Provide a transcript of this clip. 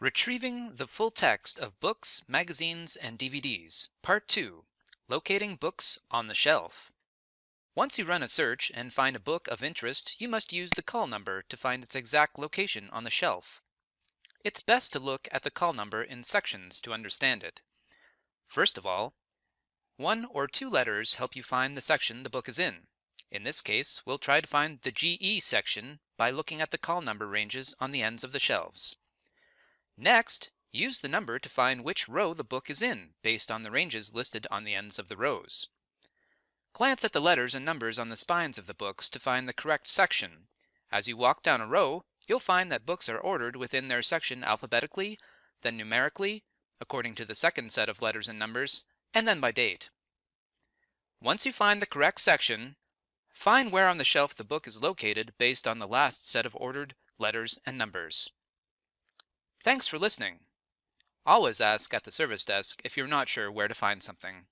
Retrieving the full text of books, magazines, and DVDs, Part 2 Locating Books on the Shelf. Once you run a search and find a book of interest, you must use the call number to find its exact location on the shelf. It's best to look at the call number in sections to understand it. First of all, one or two letters help you find the section the book is in. In this case, we'll try to find the GE section by looking at the call number ranges on the ends of the shelves. Next, use the number to find which row the book is in based on the ranges listed on the ends of the rows. Glance at the letters and numbers on the spines of the books to find the correct section. As you walk down a row, you'll find that books are ordered within their section alphabetically, then numerically, according to the second set of letters and numbers, and then by date. Once you find the correct section, find where on the shelf the book is located based on the last set of ordered letters and numbers. Thanks for listening. Always ask at the service desk if you're not sure where to find something.